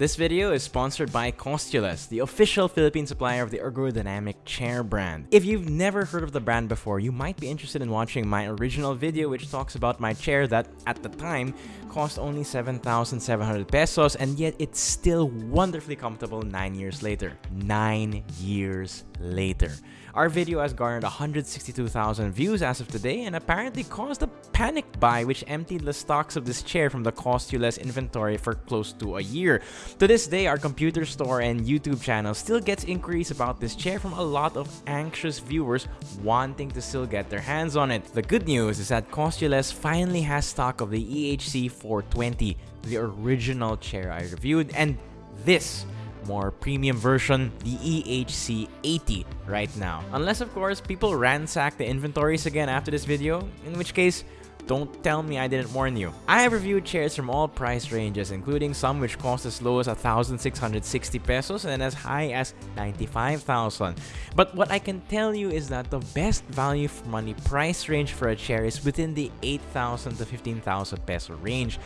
This video is sponsored by Costuless, the official Philippine supplier of the ergodynamic chair brand. If you've never heard of the brand before, you might be interested in watching my original video which talks about my chair that, at the time, cost only 7,700 pesos and yet it's still wonderfully comfortable 9 years later. 9 years later. Our video has garnered 162,000 views as of today and apparently caused a panic buy which emptied the stocks of this chair from the Costuless inventory for close to a year. To this day, our computer store and YouTube channel still gets inquiries about this chair from a lot of anxious viewers wanting to still get their hands on it. The good news is that Costuless finally has stock of the EHC 420, the original chair I reviewed, and this more premium version, the EHC80 right now. Unless of course people ransack the inventories again after this video, in which case don't tell me I didn't warn you. I have reviewed chairs from all price ranges, including some which cost as low as 1,660 pesos and as high as 95,000. But what I can tell you is that the best value for money price range for a chair is within the 8,000 to 15,000 peso range.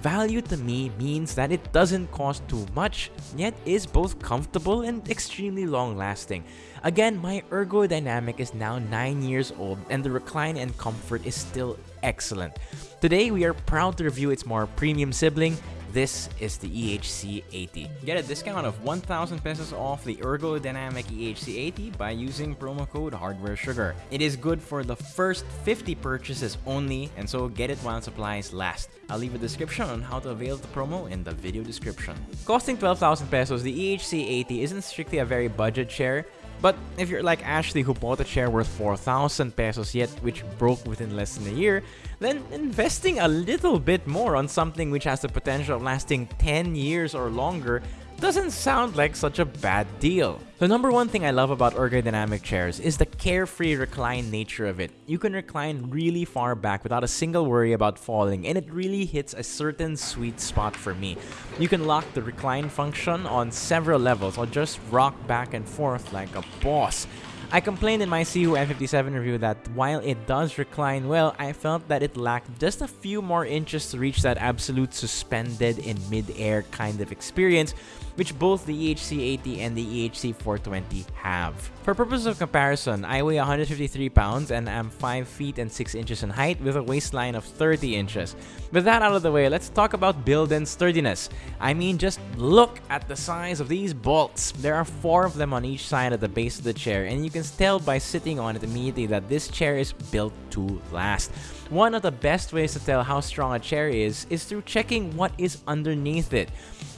Value to me means that it doesn't cost too much, yet is both comfortable and extremely long lasting. Again, my ergodynamic is now 9 years old and the recline and comfort is still excellent. Today, we are proud to review its more premium sibling, this is the EHC80. Get a discount of 1,000 pesos off the ergodynamic EHC80 by using promo code Hardware Sugar. It is good for the first 50 purchases only, and so get it while supplies last. I'll leave a description on how to avail the promo in the video description. Costing 12,000 pesos, the EHC80 isn't strictly a very budget chair, but if you're like Ashley who bought a chair worth 4,000 pesos yet which broke within less than a year, then investing a little bit more on something which has the potential of lasting 10 years or longer doesn't sound like such a bad deal. The number one thing I love about ergodynamic chairs is the carefree recline nature of it. You can recline really far back without a single worry about falling and it really hits a certain sweet spot for me. You can lock the recline function on several levels or just rock back and forth like a boss. I complained in my Sihoo M57 review that while it does recline well, I felt that it lacked just a few more inches to reach that absolute suspended in mid-air kind of experience, which both the EHC80 and the EHC420 have. For purposes of comparison, I weigh 153 pounds and am 5 feet and 6 inches in height with a waistline of 30 inches. With that out of the way, let's talk about build and sturdiness. I mean, just look at the size of these bolts. There are 4 of them on each side at the base of the chair and you can tell by sitting on it immediately that this chair is built to last. One of the best ways to tell how strong a chair is is through checking what is underneath it.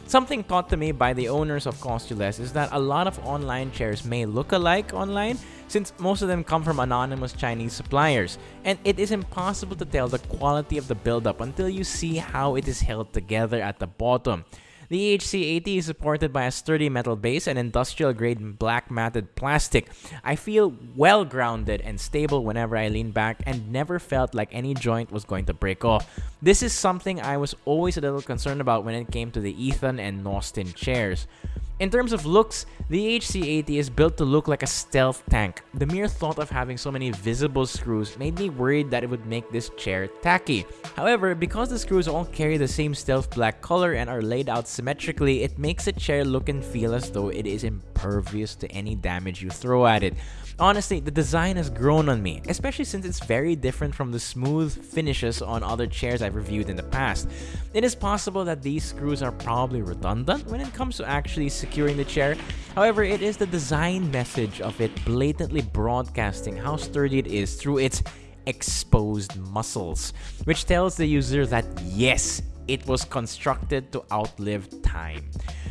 Something taught to me by the owners of Costuless is that a lot of online chairs may look alike online since most of them come from anonymous Chinese suppliers, and it is impossible to tell the quality of the build-up until you see how it is held together at the bottom. The EHC80 is supported by a sturdy metal base and industrial-grade black matted plastic. I feel well grounded and stable whenever I lean back and never felt like any joint was going to break off. This is something I was always a little concerned about when it came to the Ethan and Nostin chairs. In terms of looks, the HC80 is built to look like a stealth tank. The mere thought of having so many visible screws made me worried that it would make this chair tacky. However, because the screws all carry the same stealth black color and are laid out symmetrically, it makes the chair look and feel as though it is impervious to any damage you throw at it. Honestly, the design has grown on me, especially since it's very different from the smooth finishes on other chairs I've reviewed in the past. It is possible that these screws are probably redundant when it comes to actually securing the chair, however, it is the design message of it blatantly broadcasting how sturdy it is through its exposed muscles, which tells the user that yes, it was constructed to outlive time.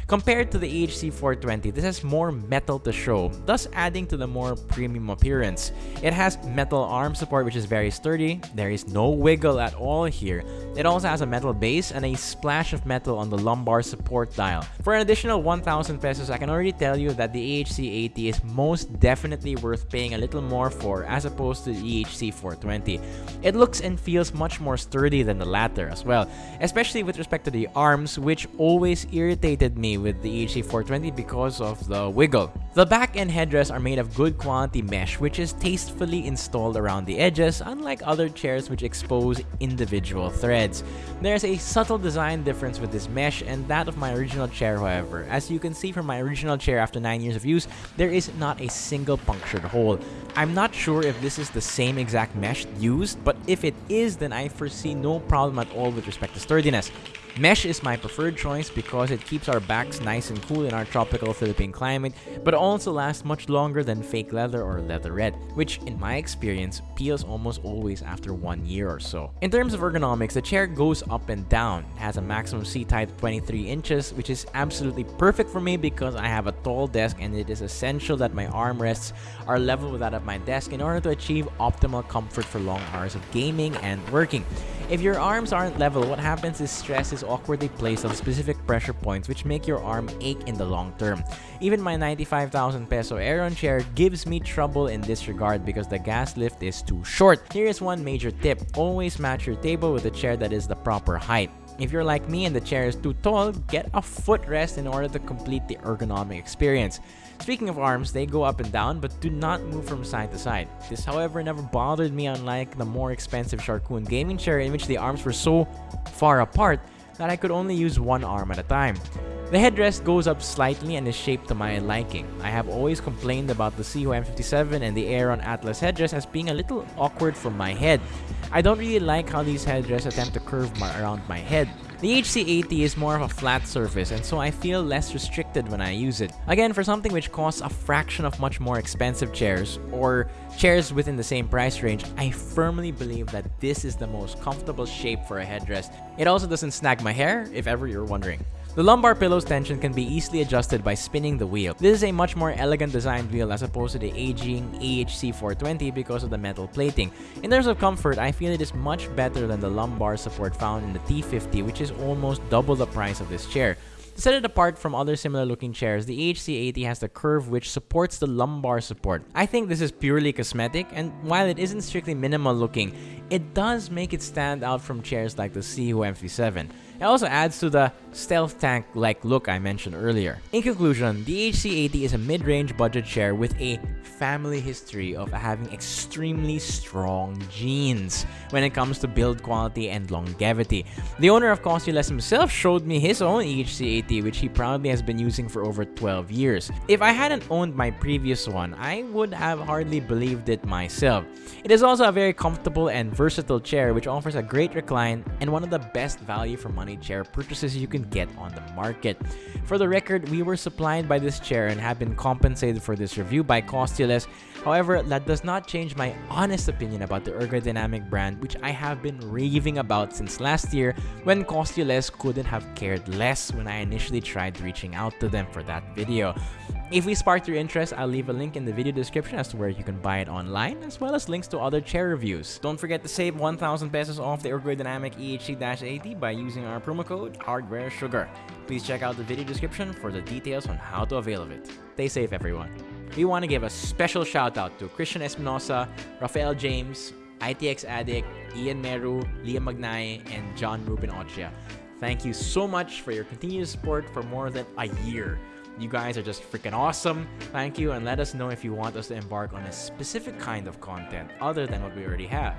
Compared to the EHC420, this has more metal to show, thus adding to the more premium appearance. It has metal arm support which is very sturdy, there is no wiggle at all here. It also has a metal base and a splash of metal on the lumbar support dial. For an additional 1,000 pesos, I can already tell you that the EHC80 is most definitely worth paying a little more for as opposed to the EHC420. It looks and feels much more sturdy than the latter as well, especially with respect to the arms which always irritated me with the EHC 420 because of the wiggle. The back and headrests are made of good quality mesh which is tastefully installed around the edges unlike other chairs which expose individual threads. There's a subtle design difference with this mesh and that of my original chair however. As you can see from my original chair after 9 years of use, there is not a single punctured hole. I'm not sure if this is the same exact mesh used, but if it is then I foresee no problem at all with respect to sturdiness. Mesh is my preferred choice because it keeps our backs nice and cool in our tropical Philippine climate, but also lasts much longer than fake leather or leatherette, which in my experience peels almost always after one year or so. In terms of ergonomics, the chair goes up and down. Has a maximum seat height of 23 inches, which is absolutely perfect for me because I have a tall desk and it is essential that my armrests are level with that of my desk in order to achieve optimal comfort for long hours of gaming and working. If your arms aren't level, what happens is stress is awkwardly placed on specific pressure points which make your arm ache in the long term. Even my 95,000 peso Aeron chair gives me trouble in this regard because the gas lift is too short. Here is one major tip, always match your table with a chair that is the proper height. If you're like me and the chair is too tall, get a footrest in order to complete the ergonomic experience. Speaking of arms, they go up and down but do not move from side to side. This however never bothered me unlike the more expensive Sharkoon gaming chair in which the arms were so far apart that I could only use one arm at a time. The headrest goes up slightly and is shaped to my liking. I have always complained about the Sihoo M57 and the Aeron Atlas headrest as being a little awkward for my head. I don't really like how these headrests attempt to curve my, around my head. The HC80 is more of a flat surface and so I feel less restricted when I use it. Again, for something which costs a fraction of much more expensive chairs, or chairs within the same price range, I firmly believe that this is the most comfortable shape for a headrest. It also doesn't snag my hair, if ever you're wondering. The lumbar pillow's tension can be easily adjusted by spinning the wheel. This is a much more elegant designed wheel as opposed to the aging EHC 420 because of the metal plating. In terms of comfort, I feel it is much better than the lumbar support found in the T50 which is almost double the price of this chair. To set it apart from other similar looking chairs, the HC80 has the curve which supports the lumbar support. I think this is purely cosmetic and while it isn't strictly minimal looking, it does make it stand out from chairs like the Sihoo M57. It also adds to the stealth tank-like look I mentioned earlier. In conclusion, the HC80 is a mid-range budget chair with a family history of having extremely strong genes when it comes to build quality and longevity. The owner of Costuless himself showed me his own HC80 which he proudly has been using for over 12 years. If I hadn't owned my previous one, I would have hardly believed it myself. It is also a very comfortable and versatile chair which offers a great recline and one of the best value for money chair purchases you can get on the market. For the record, we were supplied by this chair and have been compensated for this review by Costuless. However, that does not change my honest opinion about the Ergodynamic brand which I have been raving about since last year when Costuless couldn't have cared less when I initially tried reaching out to them for that video. If we sparked your interest, I'll leave a link in the video description as to where you can buy it online, as well as links to other chair reviews. Don't forget to save 1,000 pesos off the Ergodynamic EHC-80 by using our promo code HardwareSugar. Please check out the video description for the details on how to avail of it. Stay safe, everyone. We want to give a special shout out to Christian Espinosa, Rafael James, ITX Addict, Ian Meru, Liam Magnay, and John Ruben Ochia. Thank you so much for your continued support for more than a year. You guys are just freaking awesome. Thank you and let us know if you want us to embark on a specific kind of content other than what we already have.